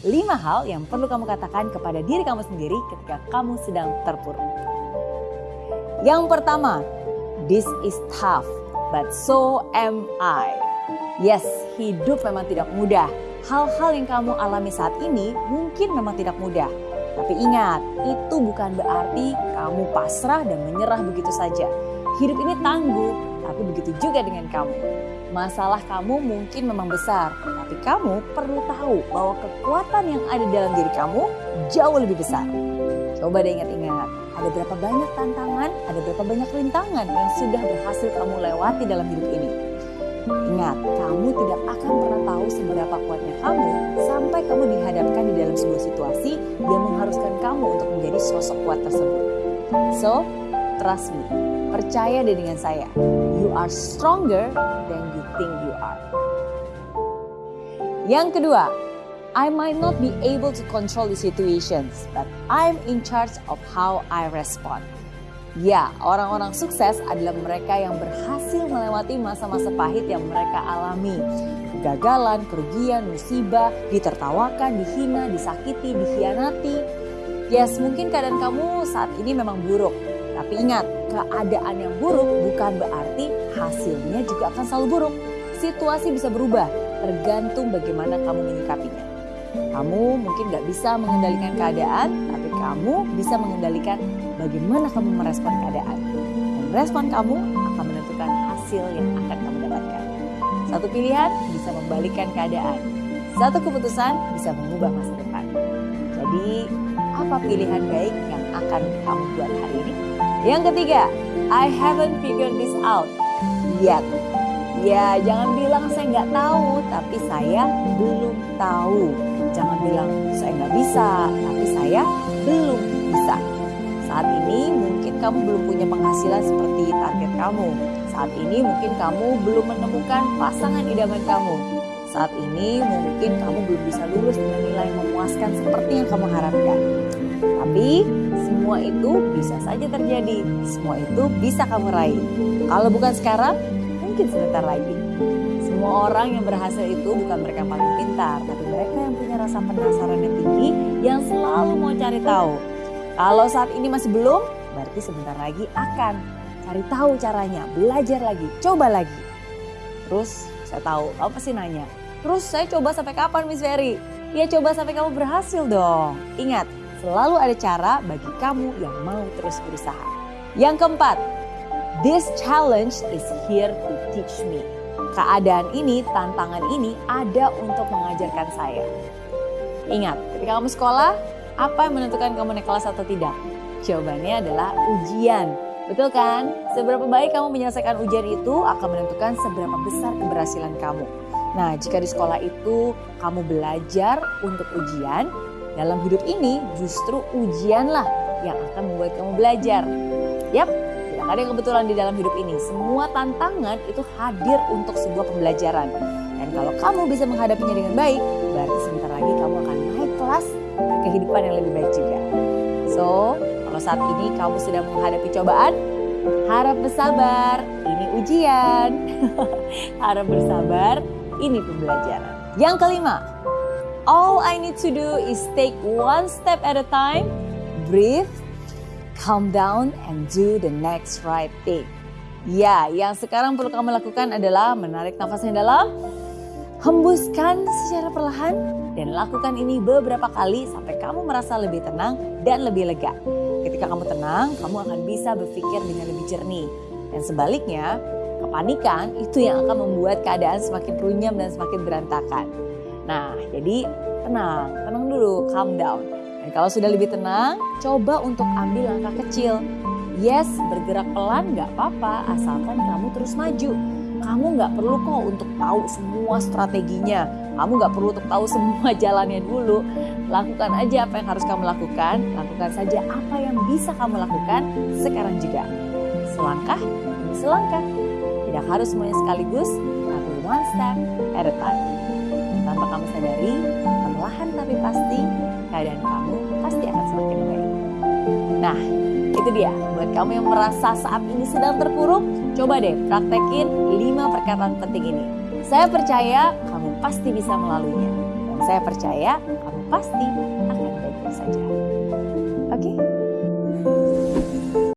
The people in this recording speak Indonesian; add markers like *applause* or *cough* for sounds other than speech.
5 hal yang perlu kamu katakan kepada diri kamu sendiri ketika kamu sedang terpuruk. Yang pertama, this is tough, but so am I. Yes, hidup memang tidak mudah. Hal-hal yang kamu alami saat ini mungkin memang tidak mudah. Tapi ingat, itu bukan berarti kamu pasrah dan menyerah begitu saja. Hidup ini tangguh, tapi begitu juga dengan kamu. Masalah kamu mungkin memang besar, tapi kamu perlu tahu bahwa kekuatan yang ada dalam diri kamu jauh lebih besar. Coba deh ingat-ingat, ada berapa banyak tantangan, ada berapa banyak rintangan yang sudah berhasil kamu lewati dalam hidup ini. Ingat, kamu tidak akan pernah tahu seberapa kuatnya kamu sampai kamu dihadapkan di dalam sebuah situasi yang mengharuskan kamu untuk menjadi sosok kuat tersebut. So, trust me, percaya deh dengan saya. You are stronger than you think you are. Yang kedua, I might not be able to control the situations, but I'm in charge of how I respond. Ya, orang-orang sukses adalah mereka yang berhasil melewati masa-masa pahit yang mereka alami. Kegagalan, kerugian, musibah, ditertawakan, dihina, disakiti, dikhianati. Yes, mungkin keadaan kamu saat ini memang buruk. Tapi ingat, keadaan yang buruk bukan berarti hasilnya juga akan selalu buruk. Situasi bisa berubah, tergantung bagaimana kamu menyikapinya. Kamu mungkin gak bisa mengendalikan keadaan, tapi kamu bisa mengendalikan bagaimana kamu merespon keadaan. Dan respon kamu akan menentukan hasil yang akan kamu dapatkan. Satu pilihan bisa membalikan keadaan. Satu keputusan bisa mengubah masa depan. Jadi, apa pilihan baik yang akan kamu buat hari ini? Yang ketiga, I haven't figured this out yet. Ya, jangan bilang saya nggak tahu, tapi saya belum tahu. Jangan bilang saya nggak bisa, tapi saya belum bisa. Saat ini mungkin kamu belum punya penghasilan seperti target kamu. Saat ini mungkin kamu belum menemukan pasangan idaman kamu. Saat ini mungkin kamu belum bisa lulus dengan nilai yang memuaskan seperti yang kamu harapkan. Tapi semua itu bisa saja terjadi. Semua itu bisa kamu raih. Kalau bukan sekarang, mungkin sebentar lagi. Semua orang yang berhasil itu bukan mereka paling pintar, tapi mereka yang punya rasa penasaran yang tinggi yang selalu mau cari tahu. Kalau saat ini masih belum, berarti sebentar lagi akan cari tahu caranya, belajar lagi, coba lagi. Terus saya tahu, kamu pasti nanya, terus saya coba sampai kapan Miss Ferry? Ya coba sampai kamu berhasil dong. Ingat, selalu ada cara bagi kamu yang mau terus berusaha. Yang keempat, this challenge is here to teach me. Keadaan ini, tantangan ini ada untuk mengajarkan saya. Ingat, ketika kamu sekolah, apa yang menentukan kamu naik kelas atau tidak? Jawabannya adalah ujian. Betul kan? Seberapa baik kamu menyelesaikan ujian itu akan menentukan seberapa besar keberhasilan kamu. Nah, jika di sekolah itu kamu belajar untuk ujian, dalam hidup ini justru ujianlah yang akan membuat kamu belajar. Yap, tidak ada kebetulan di dalam hidup ini. Semua tantangan itu hadir untuk sebuah pembelajaran. Dan kalau kamu bisa menghadapinya dengan baik, berarti sebentar lagi kamu akan naik kelas ke kehidupan yang lebih baik juga. So, kalau saat ini kamu sedang menghadapi cobaan, harap bersabar. Ini ujian. *laughs* harap bersabar. Ini pembelajaran. Yang kelima, all I need to do is take one step at a time, breathe, calm down, and do the next right thing. Ya, yang sekarang perlu kamu lakukan adalah menarik nafas yang dalam, hembuskan secara perlahan, dan lakukan ini beberapa kali sampai kamu merasa lebih tenang dan lebih lega. Ketika kamu tenang, kamu akan bisa berpikir dengan lebih jernih. Dan sebaliknya, kepanikan itu yang akan membuat keadaan semakin runyam dan semakin berantakan. Nah, jadi tenang, tenang dulu, calm down. Dan kalau sudah lebih tenang, coba untuk ambil langkah kecil. Yes, bergerak pelan gak apa-apa, asalkan kamu terus maju. Kamu gak perlu kok untuk tahu semua strateginya. Kamu gak perlu untuk tahu *laughs* semua jalannya dulu. Lakukan aja apa yang harus kamu lakukan. Lakukan saja apa yang bisa kamu lakukan sekarang juga. Selangkah demi selangkah. Tidak harus semuanya sekaligus, tapi one step at a time. Tanpa kamu sadari, perlahan tapi pasti, keadaan kamu pasti akan semakin baik. Nah, itu dia. Buat kamu yang merasa saat ini sedang terpuruk, coba deh praktekin 5 perkataan penting ini. Saya percaya kamu pasti bisa melaluinya. Dan saya percaya kamu pasti akan baik-baik saja. Oke? Okay?